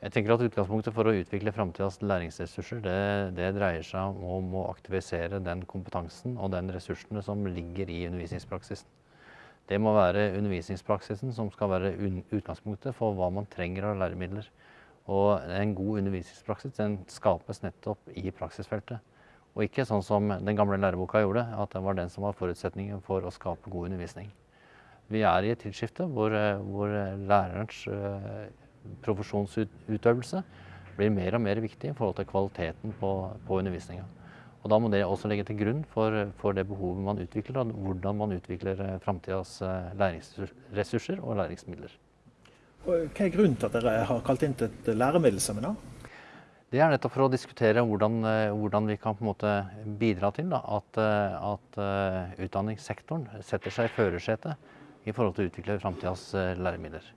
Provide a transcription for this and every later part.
Jeg tenker at Utgangspunktet for å utvikle framtidas læringsressurser det, det, dreier seg om å aktivisere den kompetansen og den ressursene som ligger i undervisningspraksisen. Det må være undervisningspraksisen som skal være utgangspunktet for hva man trenger av læremidler. Og en god undervisningspraksis den skapes nettopp i praksisfeltet. Og ikke sånn som den gamle læreboka gjorde, at det var den som var forutsetningen for å skape god undervisning. Vi er i et tidsskifte hvor, hvor lærerens profesjonsutøvelse blir mer og mer viktig i forhold til kvaliteten på, på undervisninga. Og Da må det også legge til grunn for, for det behovet man utvikler, og hvordan man utvikler fremtidens framtidas eh, læringsressurser og læringsmidler. Hva er grunnen til at dere har kalt inn til et læremiddelseminar? Det er nettopp for å diskutere hvordan, eh, hvordan vi kan bidra til da, at, at utdanningssektoren setter seg i førersetet i forhold til å utvikle framtidas læremidler.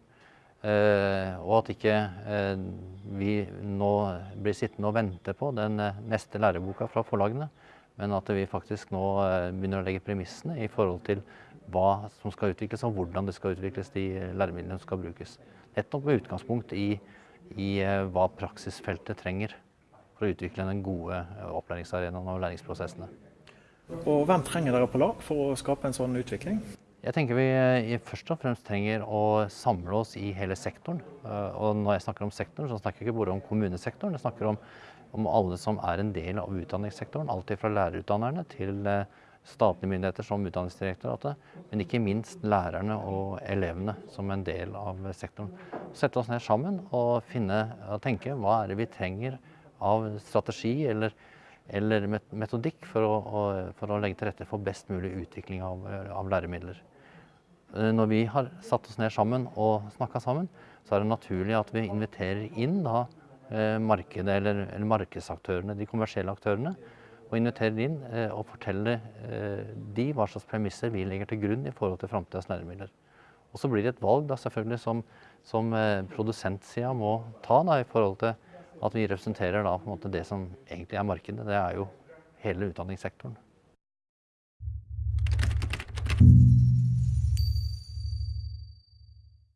Eh, og at ikke eh, vi nå blir sittende og vente på den eh, neste læreboka fra forlagene, men at vi faktisk nå begynner å legge premissene i forhold til hva som skal utvikles, og hvordan det skal utvikles, de læremidlene som skal brukes. Nettopp med utgangspunkt i, i hva praksisfeltet trenger for å utvikle den gode opplæringsarenaen og læringsprosessene. Og Hvem trenger dere på lag for å skape en sånn utvikling? Jeg tenker vi eh, først og fremst trenger å samle oss i hele sektoren. Eh, og når jeg snakker om sektoren, så snakker jeg ikke bare om kommunesektoren. Jeg snakker om, om alle som er en del av utdanningssektoren. Alt fra lærerutdannerne til eh, statlige myndigheter som Utdanningsdirektoratet. Men ikke minst lærerne og elevene som en del av sektoren. Sette oss ned sammen og, finne, tenke hva er det vi trenger av strategi eller, eller metodikk for å, for å, legge til rette for best mulig utvikling av, av læremidler. Eh, når vi har satt oss ned sammen og snakka sammen, så er det naturlig at vi inviterer inn da, eh, markedet eller, eller, markedsaktørene, de kommersielle aktørene. Og inviterer inn eh, og forteller de hva slags premisser vi legger til grunn i forhold til framtidas læremidler. Og så blir det et valg da, selvfølgelig som, som produsentsida må ta da, i forhold til at vi representerer da, det som egentlig er markedet. Det er jo hele utdanningssektoren.